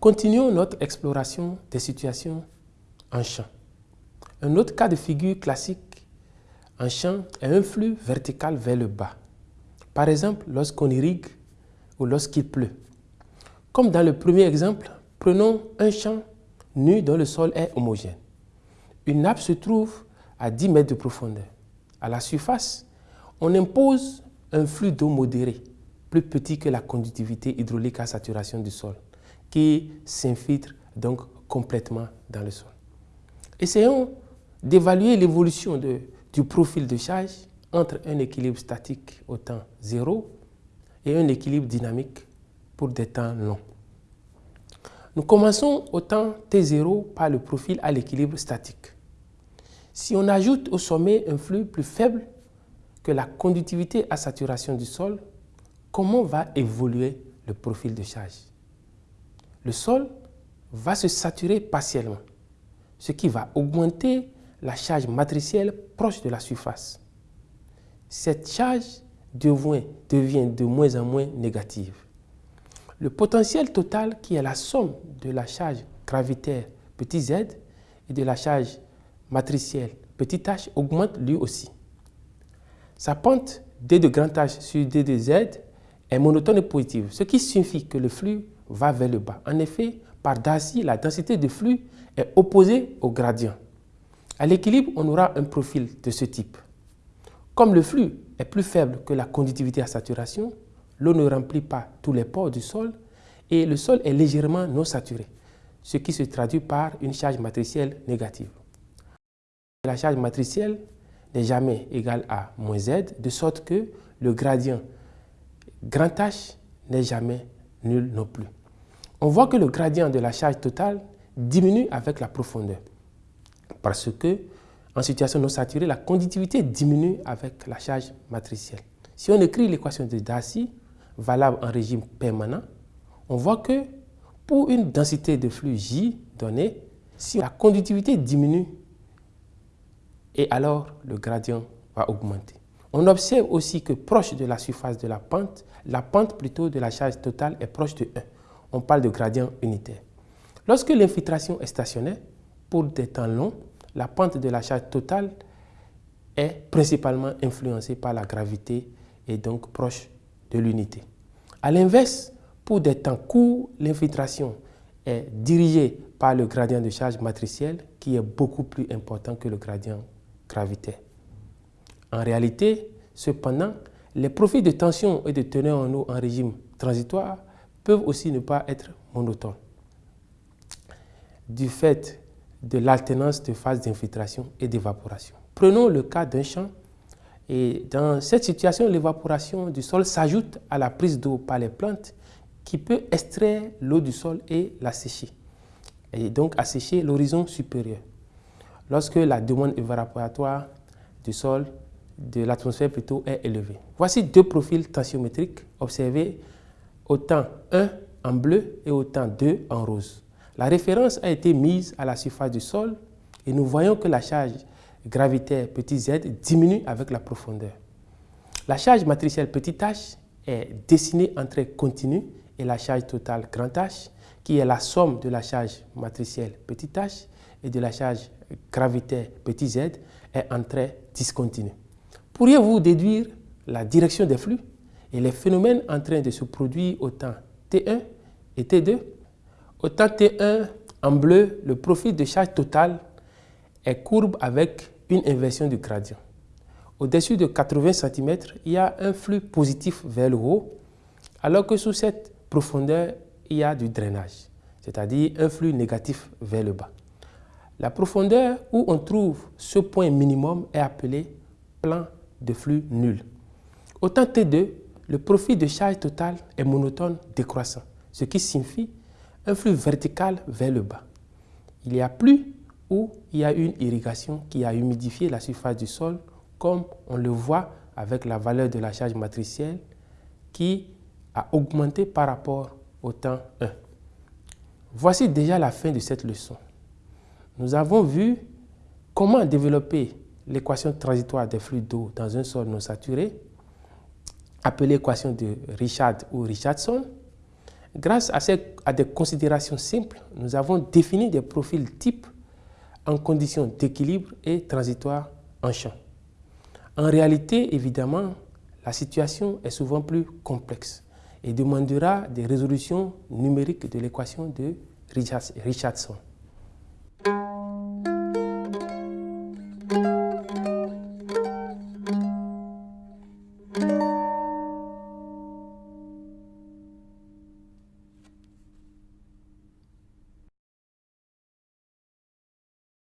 Continuons notre exploration des situations en champ. Un autre cas de figure classique en champ est un flux vertical vers le bas. Par exemple, lorsqu'on irrigue ou lorsqu'il pleut. Comme dans le premier exemple, prenons un champ nu dont le sol est homogène. Une nappe se trouve à 10 mètres de profondeur. À la surface, on impose un flux d'eau modéré, plus petit que la conductivité hydraulique à saturation du sol, qui s'infiltre donc complètement dans le sol. Essayons d'évaluer l'évolution du profil de charge entre un équilibre statique au temps 0 et un équilibre dynamique pour des temps longs. Nous commençons au temps T0 par le profil à l'équilibre statique. Si on ajoute au sommet un flux plus faible que la conductivité à saturation du sol, comment va évoluer le profil de charge? Le sol va se saturer partiellement, ce qui va augmenter la charge matricielle proche de la surface. Cette charge devient, de moins en moins négative. Le potentiel total, qui est la somme de la charge gravitaire petit z et de la charge matricielle petit h, augmente lui aussi. Sa pente d de grand H sur d de z est monotone et positive, ce qui signifie que le flux va vers le bas. En effet, par Darcy, la densité de flux est opposée au gradient. À l'équilibre, on aura un profil de ce type. Comme le flux est plus faible que la conductivité à saturation, l'eau ne remplit pas tous les pores du sol et le sol est légèrement non saturé, ce qui se traduit par une charge matricielle négative. La charge matricielle n'est jamais égale à moins z, de sorte que le gradient grand H n'est jamais nul non plus. On voit que le gradient de la charge totale diminue avec la profondeur, parce que en situation non saturée, la conductivité diminue avec la charge matricielle. Si on écrit l'équation de Darcy, valable en régime permanent, on voit que pour une densité de flux J donnée, si la conductivité diminue, et alors le gradient va augmenter. On observe aussi que proche de la surface de la pente, la pente plutôt de la charge totale est proche de 1. On parle de gradient unitaire. Lorsque l'infiltration est stationnaire, pour des temps longs, la pente de la charge totale est principalement influencée par la gravité et donc proche de l'unité. A l'inverse, pour des temps courts, l'infiltration est dirigée par le gradient de charge matricielle qui est beaucoup plus important que le gradient gravitaire. En réalité, cependant, les profils de tension et de teneur en eau en régime transitoire peuvent aussi ne pas être monotones du fait de l'alternance de phases d'infiltration et d'évaporation. Prenons le cas d'un champ et dans cette situation, l'évaporation du sol s'ajoute à la prise d'eau par les plantes qui peut extraire l'eau du sol et la sécher, et donc assécher l'horizon supérieur. Lorsque la demande évaporatoire du sol, de l'atmosphère plutôt, est élevée. Voici deux profils tensiométriques observés au temps 1 en bleu et au temps 2 en rose. La référence a été mise à la surface du sol et nous voyons que la charge gravitaire petit z diminue avec la profondeur. La charge matricielle petit h est dessinée en trait continu et la charge totale grand H, qui est la somme de la charge matricielle petit h et de la charge gravitaire petit z, est en trait discontinu. Pourriez-vous déduire la direction des flux? Et les phénomènes en train de se produire au temps T1 et T2 Au temps T1, en bleu, le profil de charge totale est courbe avec une inversion du gradient. Au-dessus de 80 cm, il y a un flux positif vers le haut, alors que sous cette profondeur, il y a du drainage, c'est-à-dire un flux négatif vers le bas. La profondeur où on trouve ce point minimum est appelé plan de flux nul. Au temps T2, le profil de charge totale est monotone décroissant, ce qui signifie un flux vertical vers le bas. Il y a plus où il y a une irrigation qui a humidifié la surface du sol, comme on le voit avec la valeur de la charge matricielle qui a augmenté par rapport au temps 1. Voici déjà la fin de cette leçon. Nous avons vu comment développer l'équation transitoire des flux d'eau dans un sol non saturé, appelée équation de Richard ou Richardson, Grâce à, à des considérations simples, nous avons défini des profils types en conditions d'équilibre et transitoires en champ. En réalité, évidemment, la situation est souvent plus complexe et demandera des résolutions numériques de l'équation de Richardson.